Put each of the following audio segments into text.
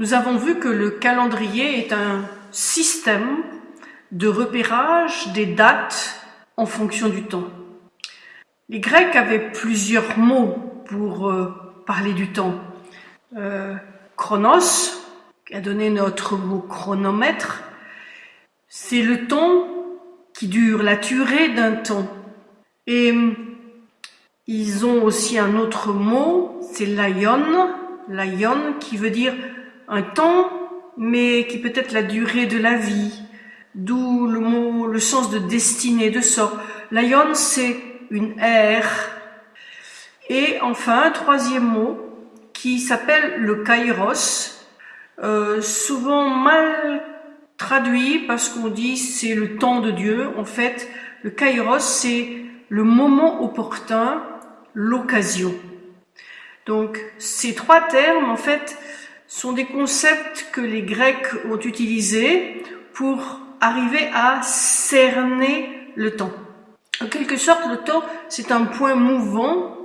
Nous avons vu que le calendrier est un système de repérage des dates en fonction du temps. Les Grecs avaient plusieurs mots pour euh, parler du temps. Euh, chronos, qui a donné notre mot chronomètre, c'est le temps qui dure, la durée d'un temps. Et ils ont aussi un autre mot, c'est l'aion, l'aion qui veut dire un temps, mais qui peut être la durée de la vie, d'où le mot, le sens de destinée, de sort. L'aion, c'est une ère. Et enfin, un troisième mot qui s'appelle le kairos, euh, souvent mal traduit parce qu'on dit c'est le temps de Dieu. En fait, le kairos, c'est le moment opportun l'occasion. Donc ces trois termes, en fait, sont des concepts que les Grecs ont utilisés pour arriver à cerner le temps. En quelque sorte, le temps, c'est un point mouvant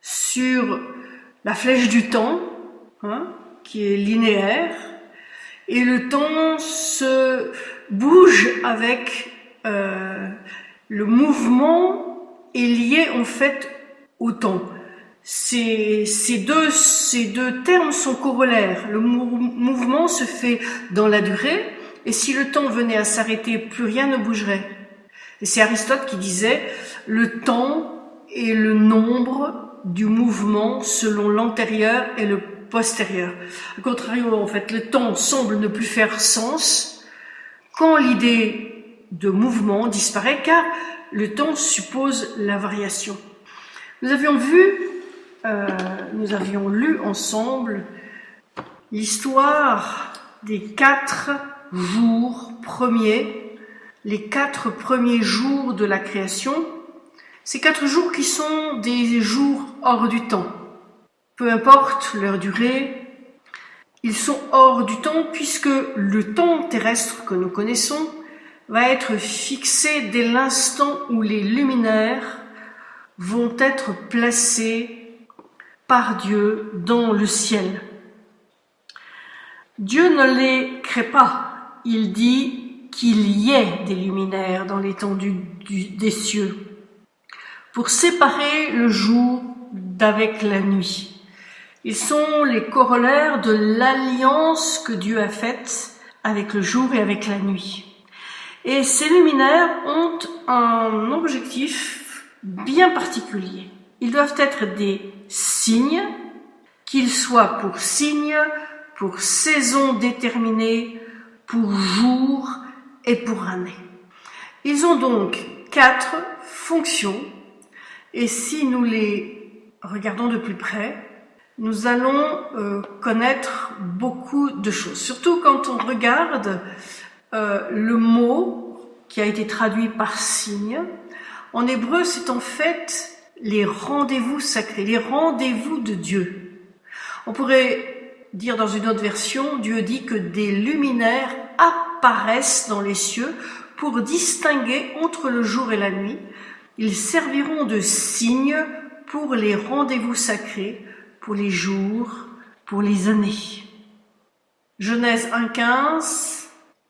sur la flèche du temps, hein, qui est linéaire, et le temps se bouge avec euh, le mouvement est lié en fait au temps. Ces, deux, termes sont corollaires. Le mouvement se fait dans la durée, et si le temps venait à s'arrêter, plus rien ne bougerait. Et c'est Aristote qui disait, le temps est le nombre du mouvement selon l'antérieur et le postérieur. Au contraire, en fait, le temps semble ne plus faire sens quand l'idée de mouvement disparaît, car le temps suppose la variation. Nous avions vu, euh, nous avions lu ensemble l'histoire des quatre jours premiers, les quatre premiers jours de la création, ces quatre jours qui sont des jours hors du temps. Peu importe leur durée, ils sont hors du temps puisque le temps terrestre que nous connaissons va être fixé dès l'instant où les luminaires vont être placés par Dieu dans le ciel. Dieu ne les crée pas, il dit qu'il y ait des luminaires dans l'étendue des cieux pour séparer le jour d'avec la nuit. Ils sont les corollaires de l'alliance que Dieu a faite avec le jour et avec la nuit. Et ces luminaires ont un objectif bien particulier. Ils doivent être des signes, qu'ils soient pour signes, pour saison déterminée, pour jour et pour année. Ils ont donc quatre fonctions et si nous les regardons de plus près, nous allons euh, connaître beaucoup de choses. Surtout quand on regarde euh, le mot qui a été traduit par signe. En hébreu, c'est en fait les rendez-vous sacrés, les rendez-vous de Dieu. On pourrait dire dans une autre version, Dieu dit que des luminaires apparaissent dans les cieux pour distinguer entre le jour et la nuit. Ils serviront de signes pour les rendez-vous sacrés, pour les jours, pour les années. Genèse 1.15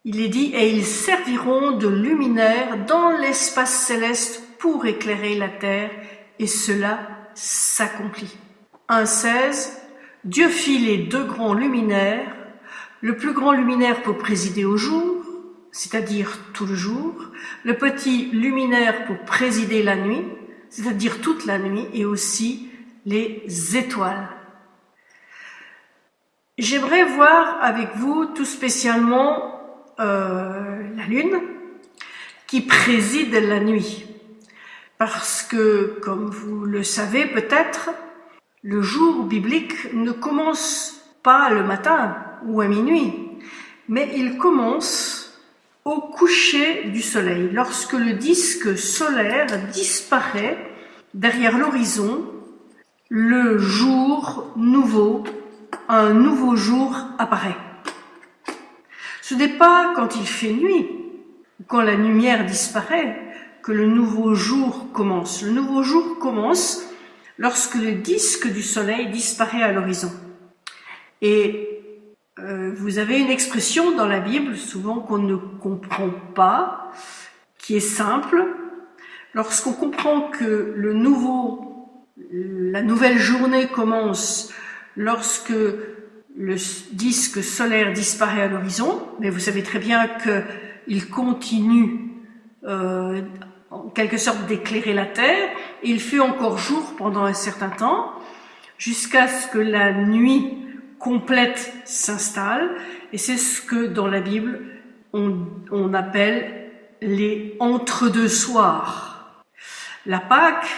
il est dit, et ils serviront de luminaires dans l'espace céleste pour éclairer la terre, et cela s'accomplit. 1.16. Dieu fit les deux grands luminaires, le plus grand luminaire pour présider au jour, c'est-à-dire tout le jour, le petit luminaire pour présider la nuit, c'est-à-dire toute la nuit, et aussi les étoiles. J'aimerais voir avec vous tout spécialement euh, la lune, qui préside la nuit. Parce que, comme vous le savez peut-être, le jour biblique ne commence pas le matin ou à minuit, mais il commence au coucher du soleil, lorsque le disque solaire disparaît derrière l'horizon, le jour nouveau, un nouveau jour apparaît. Ce n'est pas quand il fait nuit ou quand la lumière disparaît que le nouveau jour commence. Le nouveau jour commence lorsque le disque du soleil disparaît à l'horizon. Et euh, vous avez une expression dans la Bible, souvent qu'on ne comprend pas, qui est simple. Lorsqu'on comprend que la nouvelle journée commence lorsque le disque solaire disparaît à l'horizon, mais vous savez très bien qu'il continue euh, en quelque sorte d'éclairer la Terre, il fait encore jour pendant un certain temps, jusqu'à ce que la nuit complète s'installe, et c'est ce que dans la Bible on, on appelle les entre-deux soirs. La Pâque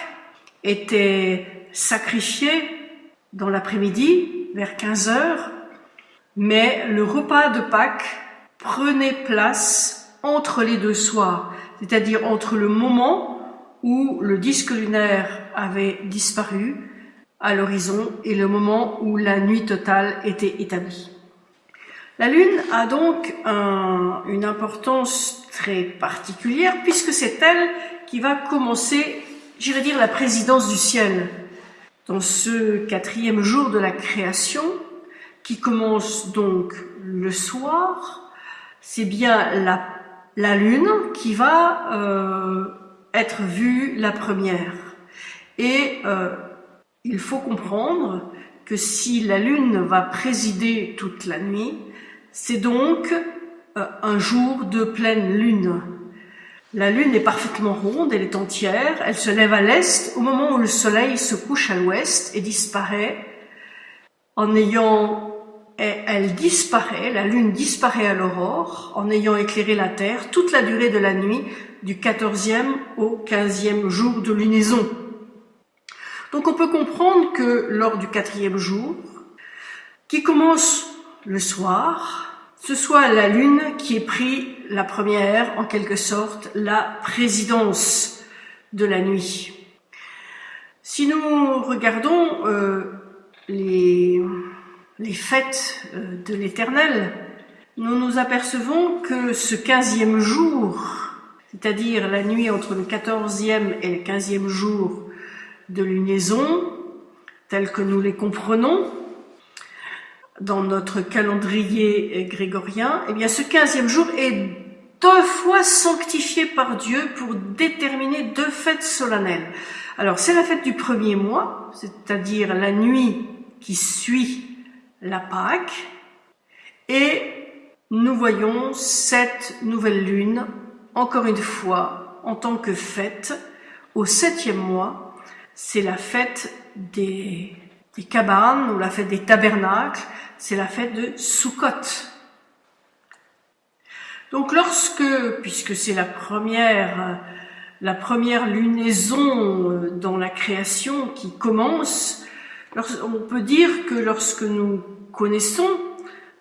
était sacrifiée dans l'après-midi, vers 15 heures, mais le repas de Pâques prenait place entre les deux soirs, c'est-à-dire entre le moment où le disque lunaire avait disparu à l'horizon et le moment où la nuit totale était établie. La Lune a donc une importance très particulière puisque c'est elle qui va commencer, j'irais dire, la présidence du ciel dans ce quatrième jour de la création, qui commence donc le soir, c'est bien la, la, lune qui va euh, être vue la première. Et euh, il faut comprendre que si la lune va présider toute la nuit, c'est donc euh, un jour de pleine lune. La lune est parfaitement ronde, elle est entière, elle se lève à l'est au moment où le soleil se couche à l'ouest et disparaît en ayant elle disparaît, la lune disparaît à l'aurore en ayant éclairé la terre toute la durée de la nuit du 14e au 15e jour de lunaison. Donc on peut comprendre que lors du quatrième jour, qui commence le soir, ce soit la Lune qui ait pris la première, en quelque sorte, la présidence de la nuit. Si nous regardons euh, les, les, fêtes euh, de l'Éternel, nous nous apercevons que ce quinzième jour, c'est-à-dire la nuit entre le quatorzième et le quinzième jour de lunaison, tel que nous les comprenons, dans notre calendrier grégorien, eh bien ce quinzième jour est deux fois sanctifié par Dieu pour déterminer deux fêtes solennelles. Alors c'est la fête du premier mois, c'est-à-dire la nuit qui suit la Pâque, et nous voyons cette nouvelle lune, encore une fois, en tant que fête, au septième mois, c'est la fête des, des cabanes ou la fête des tabernacles, c'est la fête de Sukkot. Donc lorsque, puisque c'est la première, la première lunaison euh, dans la création qui commence, on peut dire que lorsque nous connaissons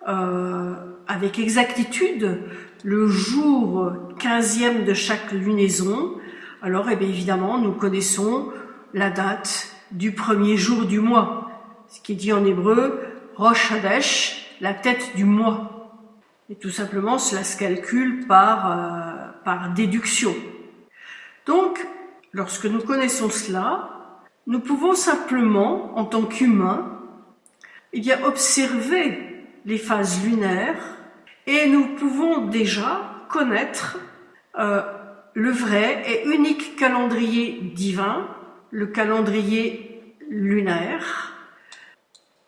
euh, avec exactitude le jour quinzième de chaque lunaison, alors eh évidemment nous connaissons la date du premier jour du mois, ce qui est dit en hébreu Rosh Hadesh, la tête du mois. Et tout simplement, cela se calcule par, euh, par déduction. Donc, lorsque nous connaissons cela, nous pouvons simplement, en tant qu'humains, eh observer les phases lunaires et nous pouvons déjà connaître euh, le vrai et unique calendrier divin, le calendrier lunaire,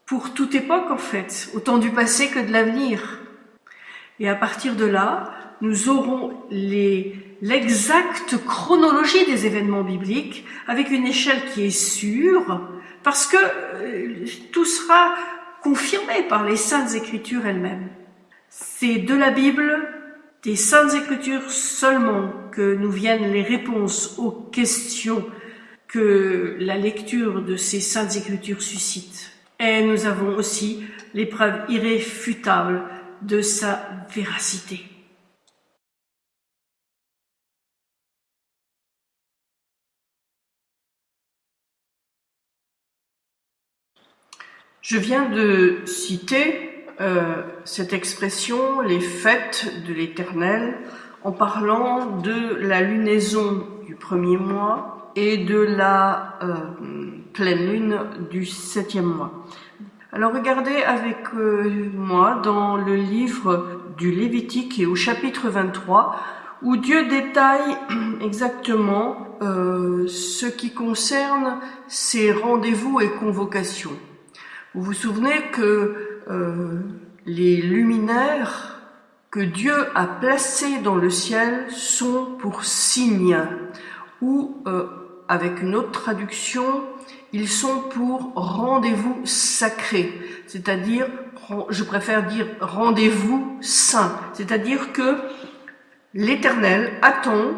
pour toute époque en fait, autant du passé que de l'avenir. Et à partir de là, nous aurons l'exacte chronologie des événements bibliques avec une échelle qui est sûre, parce que euh, tout sera confirmé par les saintes écritures elles-mêmes. C'est de la Bible, des saintes écritures seulement que nous viennent les réponses aux questions que la lecture de ces saintes écritures suscite. Et nous avons aussi l'épreuve irréfutable de sa véracité. Je viens de citer euh, cette expression, les fêtes de l'Éternel, en parlant de la lunaison du premier mois et de la euh, pleine lune du septième mois. Alors regardez avec euh, moi dans le livre du Lévitique et au chapitre 23 où Dieu détaille exactement ce qui concerne ses rendez-vous et convocations. Vous vous souvenez que euh, les luminaires que Dieu a placés dans le ciel sont pour signes, ou euh, avec une autre traduction, ils sont pour rendez-vous sacré, c'est-à-dire, je préfère dire rendez-vous saint, c'est-à-dire que l'Éternel attend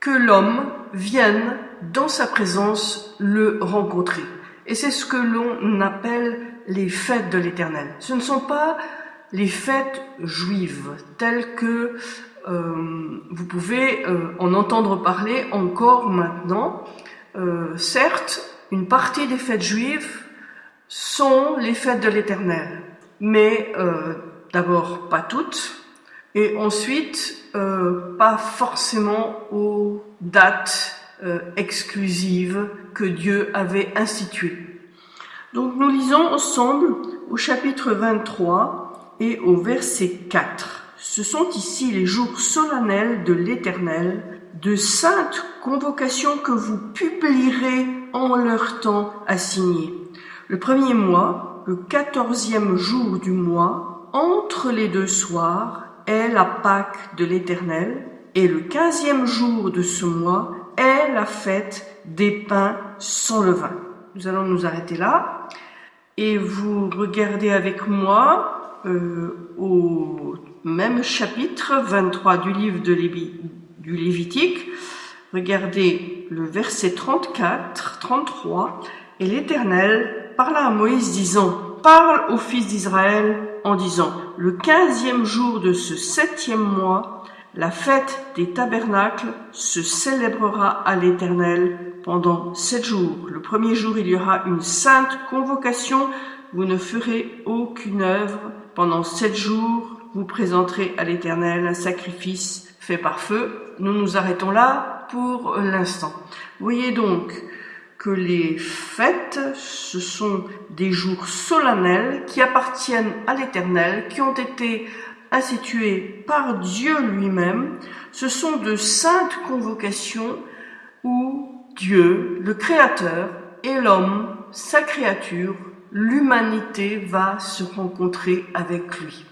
que l'homme vienne dans sa présence le rencontrer. Et c'est ce que l'on appelle les fêtes de l'Éternel. Ce ne sont pas les fêtes juives telles que euh, vous pouvez euh, en entendre parler encore maintenant. Euh, certes, une partie des fêtes juives sont les fêtes de l'Éternel, mais d'abord pas toutes, et ensuite pas forcément aux dates exclusives que Dieu avait instituées. Donc nous lisons ensemble au chapitre 23 et au verset 4. Ce sont ici les jours solennels de l'Éternel, de saintes convocations que vous publierez en leur temps assigné. Le premier mois, le quatorzième jour du mois, entre les deux soirs, est la Pâque de l'Éternel, et le quinzième jour de ce mois la fête des pains sans levain. Nous allons nous arrêter là et vous regardez avec moi euh, au même chapitre 23 du livre de du Lévitique. Regardez le verset 34, 33. Et l'Éternel parla à Moïse disant, parle aux fils d'Israël en disant, le quinzième jour de ce septième mois, la fête des tabernacles se célébrera à l'Éternel pendant sept jours. Le premier jour, il y aura une sainte convocation. Vous ne ferez aucune œuvre. Pendant sept jours, vous présenterez à l'Éternel un sacrifice fait par feu. Nous nous arrêtons là pour l'instant. Voyez donc que les fêtes, ce sont des jours solennels qui appartiennent à l'Éternel, qui ont été institués par Dieu lui-même. Ce sont de saintes convocations où Dieu, le Créateur, et l'homme, sa créature, l'humanité va se rencontrer avec lui.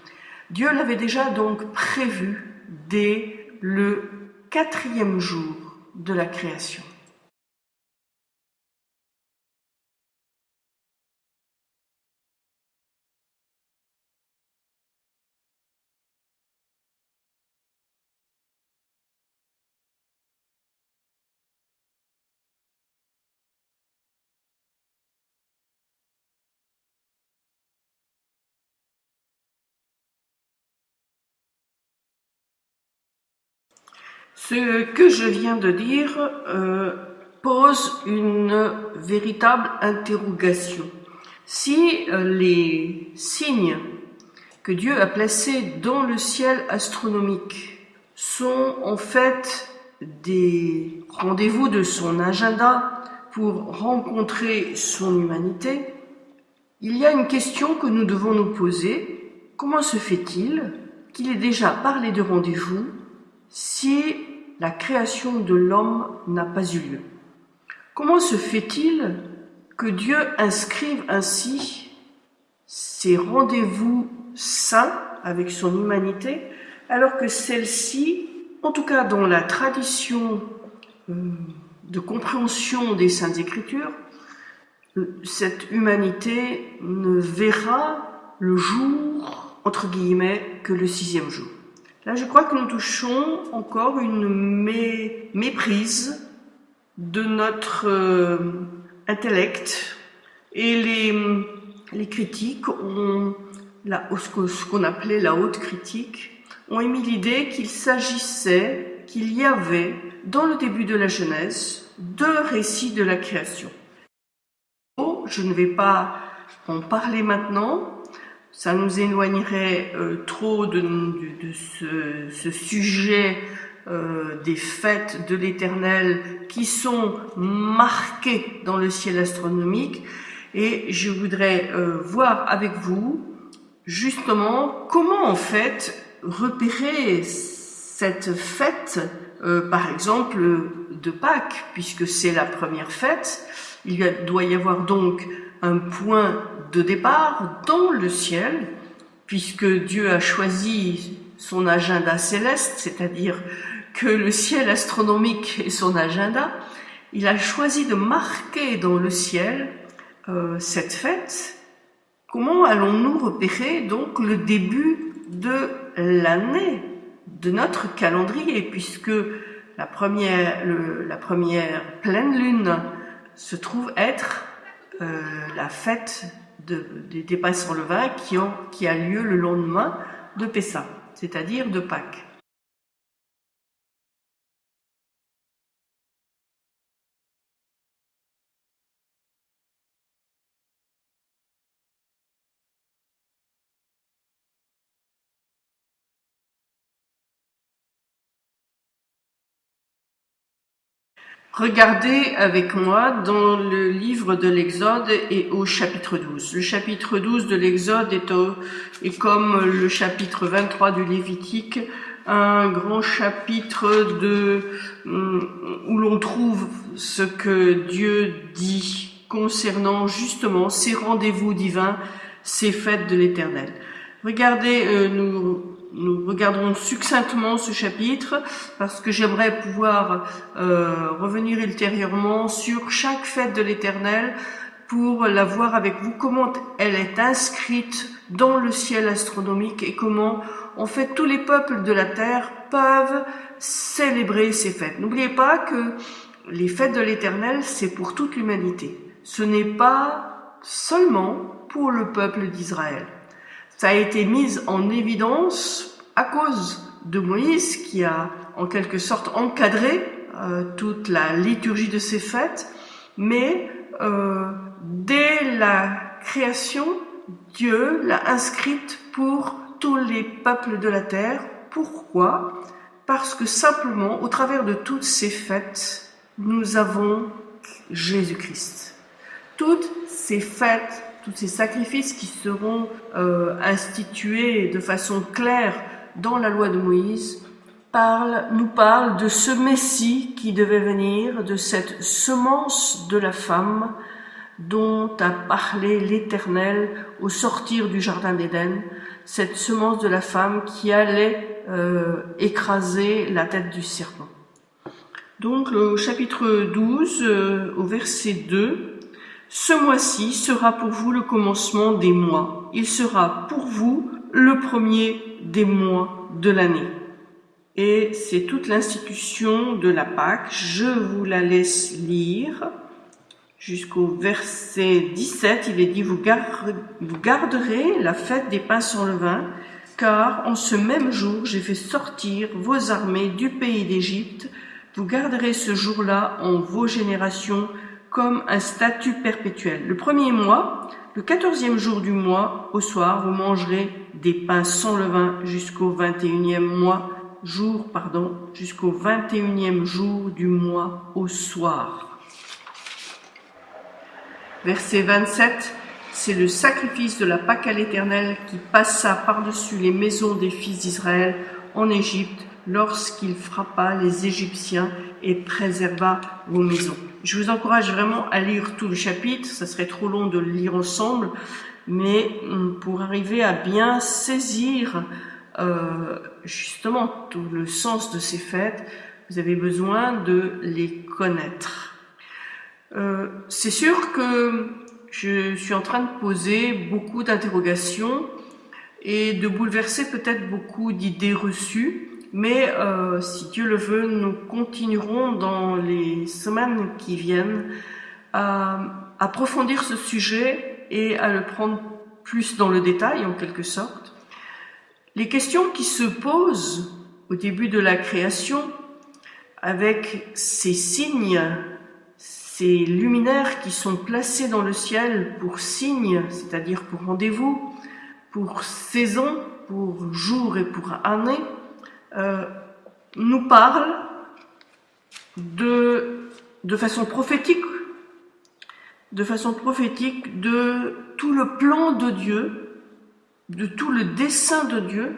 Dieu l'avait déjà donc prévu dès le quatrième jour de la création. Ce que je viens de dire euh, pose une véritable interrogation. Si euh, les signes que Dieu a placés dans le ciel astronomique sont en fait des rendez-vous de son agenda pour rencontrer son humanité, il y a une question que nous devons nous poser. Comment se fait-il qu'il ait déjà parlé de rendez-vous si la création de l'homme n'a pas eu lieu. Comment se fait-il que Dieu inscrive ainsi ces rendez-vous saints avec son humanité, alors que celle-ci, en tout cas dans la tradition euh, de compréhension des Saintes Écritures, cette humanité ne verra le jour, entre guillemets, que le sixième jour? Là, je crois que nous touchons encore une méprise de notre euh, intellect et les, critiques ce qu'on appelait la haute critique, ont émis l'idée qu'il s'agissait, qu'il y avait, dans le début de la Genèse, deux récits de la création. Oh, je ne vais pas en parler maintenant, ça nous éloignerait euh, trop de, de, ce, ce, sujet euh, des fêtes de l'Éternel qui sont marquées dans le ciel astronomique Et je voudrais euh, voir avec vous justement comment en fait repérer cette fête, euh, par exemple de Pâques, puisque c'est la première fête. Il doit y avoir donc un point de départ dans le ciel, puisque Dieu a choisi son agenda céleste, c'est-à-dire que le ciel astronomique est son agenda, il a choisi de marquer dans le ciel euh, cette fête. Comment allons-nous repérer donc le début de l'année, de notre calendrier, puisque la première, pleine lune se trouve être euh, la fête de, des dépasses sur le qui, ont, qui a lieu le lendemain de Pessa, c'est-à-dire de Pâques. Regardez avec moi dans le livre de l'Exode et au chapitre 12. Le chapitre 12 de l'Exode est, est, comme le chapitre 23 du Lévitique, un grand chapitre de, hum, où l'on trouve ce que Dieu dit concernant justement ces rendez-vous divins, ces fêtes de l'éternel. Regardez, euh, nous nous regarderons succinctement ce chapitre parce que j'aimerais pouvoir euh, revenir ultérieurement sur chaque fête de l'Éternel pour la voir avec vous, comment elle est inscrite dans le ciel astronomique et comment en fait tous les peuples de la terre peuvent célébrer ces fêtes. N'oubliez pas que les fêtes de l'Éternel, c'est pour toute l'humanité. Ce n'est pas seulement pour le peuple d'Israël. Ça a été mis en évidence à cause de Moïse qui a en quelque sorte encadré euh, toute la liturgie de ces fêtes, mais euh, dès la création, Dieu l'a inscrite pour tous les peuples de la terre. Pourquoi? Parce que simplement, au travers de toutes ces fêtes, nous avons Jésus-Christ. Toutes ces fêtes tous ces sacrifices qui seront euh, institués de façon claire dans la loi de Moïse nous parle de ce Messie qui devait venir, de cette semence de la femme dont a parlé l'Éternel au sortir du Jardin d'Éden, cette semence de la femme qui allait euh, écraser la tête du serpent. Donc le chapitre 12 euh, au verset 2, ce mois-ci sera pour vous le commencement des mois. Il sera pour vous le premier des mois de l'année. Et c'est toute l'institution de la Pâque. Je vous la laisse lire jusqu'au verset 17. Il est dit, vous, garderez la fête des pains sans levain, car en ce même jour j'ai fait sortir vos armées du pays d'Égypte. Vous garderez ce jour-là en vos générations comme un statut perpétuel. Le premier mois, le quatorzième jour du mois, au soir, vous mangerez des pains sans levain jusqu'au vingt et unième mois, jour, pardon, jusqu'au vingt et unième jour du mois au soir. Verset 27, c'est le sacrifice de la Pâque à l'Éternel qui passa par-dessus les maisons des fils d'Israël en Égypte lorsqu'il frappa les Égyptiens et préserva vos maisons. Je vous encourage vraiment à lire tout le chapitre, ça serait trop long de le lire ensemble, mais hum, pour arriver à bien saisir euh, justement tout le sens de ces fêtes, vous avez besoin de les connaître. Euh, C'est sûr que je suis en train de poser beaucoup d'interrogations et de bouleverser peut-être beaucoup d'idées reçues, mais euh, si Dieu le veut, nous continuerons dans les semaines qui viennent à approfondir ce sujet et à le prendre plus dans le détail en quelque sorte. Les questions qui se posent au début de la création avec ces signes, ces luminaires qui sont placés dans le ciel pour signes, c'est-à-dire pour rendez-vous, pour saison, pour jour et pour année, euh, nous parle de, façon prophétique de façon prophétique de tout le plan de Dieu, de tout le dessein de Dieu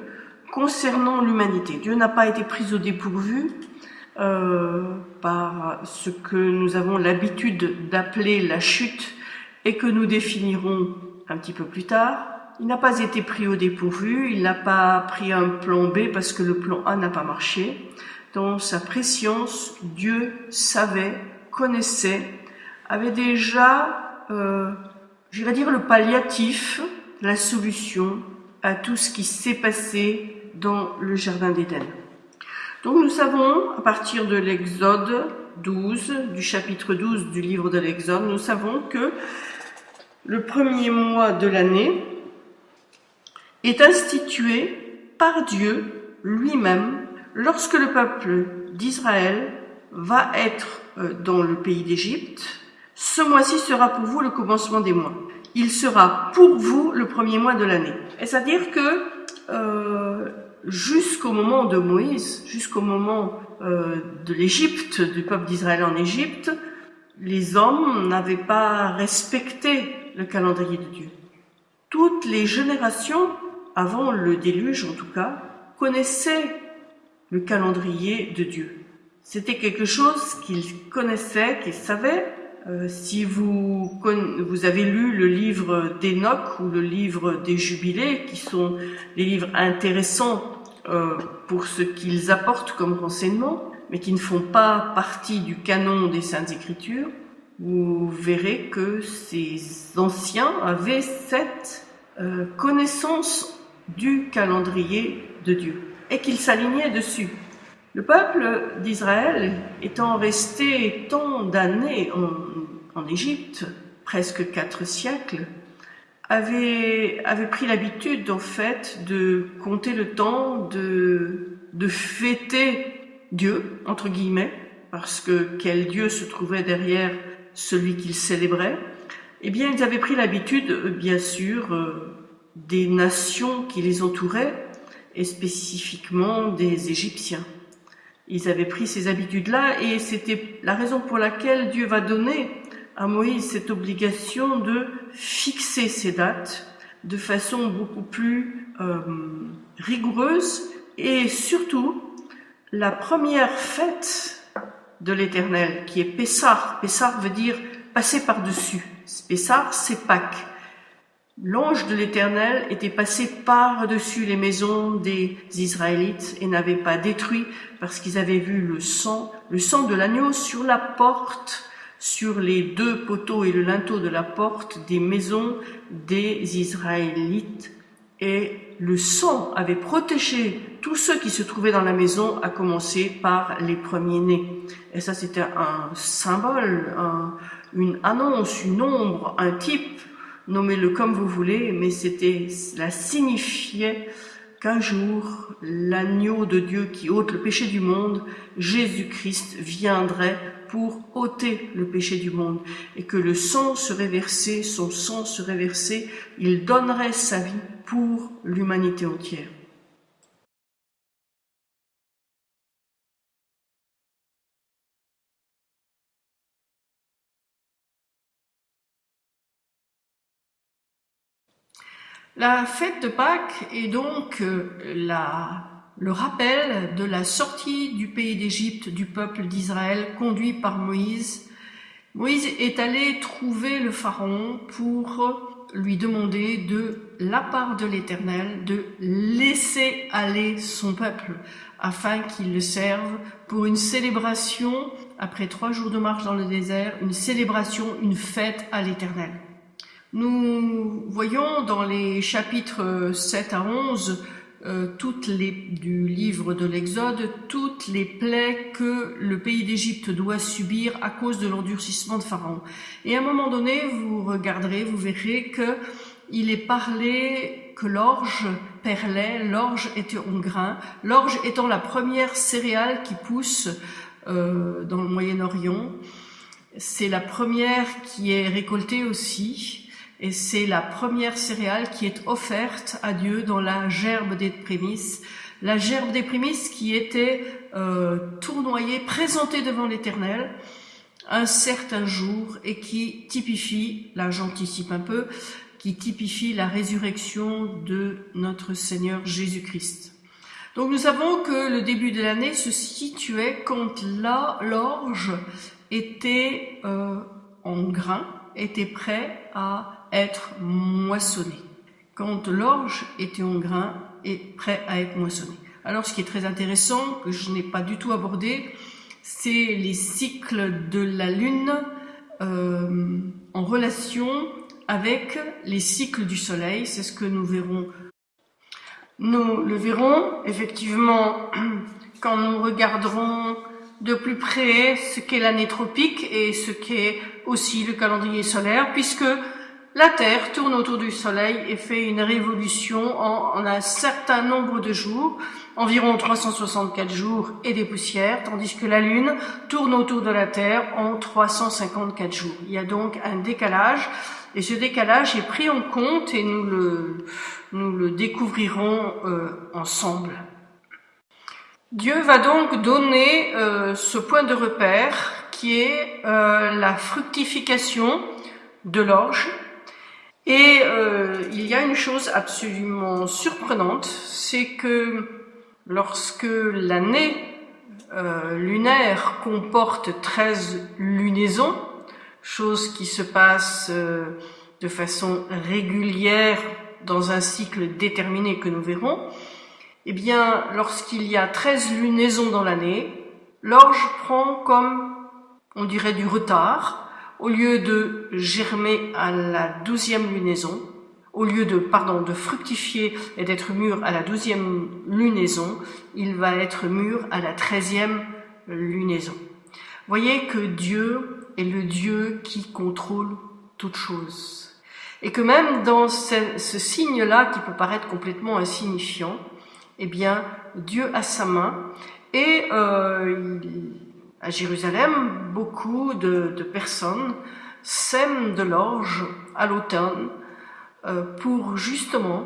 concernant l'humanité. Dieu n'a pas été pris au dépourvu euh, par ce que nous avons l'habitude d'appeler la chute et que nous définirons un petit peu plus tard. Il n'a pas été pris au dépourvu, il n'a pas pris un plan B parce que le plan A n'a pas marché. Dans sa préscience, Dieu savait, connaissait, avait déjà, euh, j'irais dire, le palliatif, la solution à tout ce qui s'est passé dans le Jardin d'Éden. Donc nous savons, à partir de l'Exode 12, du chapitre 12 du livre de l'Exode, nous savons que le premier mois de l'année est institué par Dieu lui-même lorsque le peuple d'Israël va être euh, dans le pays d'Égypte. Ce mois-ci sera pour vous le commencement des mois. Il sera pour vous le premier mois de l'année. C'est-à-dire que euh, jusqu'au moment de Moïse, jusqu'au moment euh, de l'Égypte, du peuple d'Israël en Égypte, les hommes n'avaient pas respecté le calendrier de Dieu. Toutes les générations, avant le déluge en tout cas, connaissaient le calendrier de Dieu. C'était quelque chose qu'ils connaissaient, qu'ils savaient. Euh, si vous, avez lu le livre d'Enoch ou le livre des Jubilés, qui sont des livres intéressants euh, pour ce qu'ils apportent comme renseignements, mais qui ne font pas partie du canon des Saintes Écritures, vous verrez que ces anciens avaient cette euh, connaissance du calendrier de Dieu et qu'ils s'alignaient dessus. Le peuple d'Israël, étant resté tant d'années en, Égypte, presque quatre siècles, avait, avait pris l'habitude en fait de compter le temps, de, de fêter Dieu, entre guillemets, parce que quel Dieu se trouvait derrière celui qu'ils célébraient, eh bien, ils avaient pris l'habitude, bien sûr, euh, des nations qui les entouraient, et spécifiquement des Égyptiens. Ils avaient pris ces habitudes-là, et c'était la raison pour laquelle Dieu va donner à Moïse cette obligation de fixer ces dates de façon beaucoup plus euh, rigoureuse, et surtout, la première fête de l'Éternel, qui est Pessar. Pessar veut dire passer par-dessus. Pessar, c'est Pâques. L'ange de l'Éternel était passé par-dessus les maisons des Israélites et n'avait pas détruit parce qu'ils avaient vu le sang, le sang de l'agneau sur la porte, sur les deux poteaux et le linteau de la porte des maisons des Israélites. Et le sang avait protégé tous ceux qui se trouvaient dans la maison, à commencer par les premiers-nés. Et ça, c'était un symbole, une annonce, une ombre, un type, nommez-le comme vous voulez, mais c'était, cela signifiait qu'un jour, l'agneau de Dieu qui ôte le péché du monde, Jésus-Christ, viendrait pour ôter le péché du monde, et que le sang serait versé, son sang serait versé, il donnerait sa vie pour l'humanité entière. La fête de Pâques est donc euh, le rappel de la sortie du pays d'Égypte du peuple d'Israël conduit par Moïse. Moïse est allé trouver le Pharaon pour lui demander de la part de l'Éternel de laisser aller son peuple afin qu'il le serve pour une célébration, après trois jours de marche dans le désert, une célébration, une fête à l'Éternel. Nous voyons dans les chapitres 7 à 11 euh, du livre de l'Exode toutes les plaies que le pays d'Égypte doit subir à cause de l'endurcissement de Pharaon. Et à un moment donné, vous regarderez, vous verrez que il est parlé que l'orge perlait, l'orge était en grain, l'orge étant la première céréale qui pousse euh, dans le Moyen-Orient. C'est la première qui est récoltée aussi et c'est la première céréale qui est offerte à Dieu dans la gerbe des prémices. La gerbe des prémices qui était euh, tournoyée, présentée devant l'Éternel un certain jour et qui typifie, là j'anticipe un peu, qui typifie la résurrection de notre Seigneur Jésus-Christ. Donc nous savons que le début de l'année se situait quand l'orge était euh, en grain, était prêt à être moissonné. Quand l'orge était en grain et prêt à être moissonné. Alors ce qui est très intéressant, que je n'ai pas du tout abordé, c'est les cycles de la Lune euh, en relation avec les cycles du Soleil. C'est ce que nous verrons nous le verrons effectivement quand nous regarderons de plus près ce qu'est l'année tropique et ce qu'est aussi le calendrier solaire, puisque la Terre tourne autour du Soleil et fait une révolution en, un certain nombre de jours, environ 364 jours et des poussières, tandis que la Lune tourne autour de la Terre en 354 jours. Il y a donc un décalage, et ce décalage est pris en compte et nous le, nous le découvrirons euh, ensemble. Dieu va donc donner euh, ce point de repère euh, la fructification de l'orge. Et il y a une chose absolument surprenante, c'est que lorsque l'année lunaire comporte 13 lunaisons, chose qui se passe de façon régulière dans un cycle déterminé que nous verrons, eh bien, lorsqu'il y a 13 lunaisons dans l'année, l'orge prend comme, on dirait, du retard. Au lieu de germer à la douzième lunaison, au lieu de, pardon, de fructifier et d'être mûr à la douzième lunaison, il va être mûr à la treizième lunaison. Voyez que Dieu est le Dieu qui contrôle toutes choses. Et que même dans ce, signe-là, qui peut paraître complètement insignifiant, eh bien, Dieu a sa main. Et euh, à Jérusalem, beaucoup de, personnes sèment de l'orge à l'automne euh, pour justement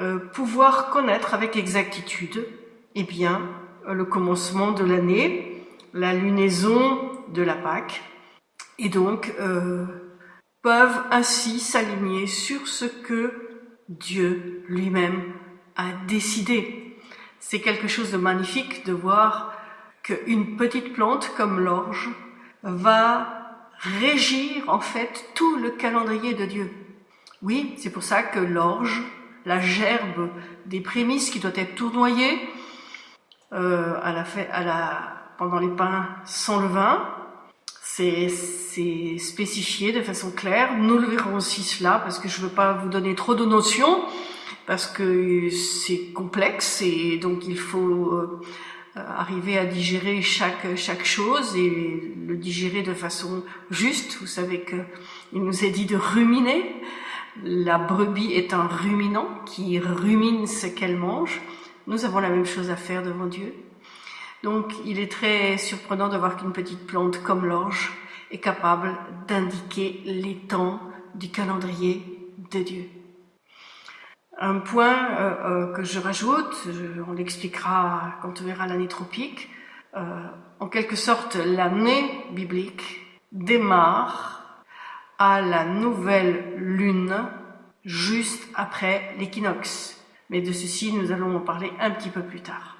euh, pouvoir connaître avec exactitude eh bien, le commencement de l'année, la lunaison de la Pâque, et donc peuvent ainsi s'aligner sur ce que Dieu lui-même a décidé. C'est quelque chose de magnifique de voir qu'une petite plante comme l'orge va régir en fait tout le calendrier de Dieu. Oui, c'est pour ça que l'orge, la gerbe des prémices qui doit être tournoyée euh, à la, à la, pendant les pains sans levain, c'est spécifié de façon claire. Nous le verrons aussi cela parce que je ne veux pas vous donner trop de notions parce que c'est complexe et donc il faut euh, arriver à digérer chaque, chaque chose et le digérer de façon juste. Vous savez qu'il nous est dit de ruminer. La brebis est un ruminant qui rumine ce qu'elle mange. Nous avons la même chose à faire devant Dieu. Donc il est très surprenant de voir qu'une petite plante comme l'orge est capable d'indiquer les temps du calendrier de Dieu. Un point euh, euh, que je rajoute, on l'expliquera quand on verra l'année tropique, euh, en quelque sorte l'année biblique démarre à la nouvelle lune juste après l'équinoxe. Mais de ceci, nous allons en parler un petit peu plus tard.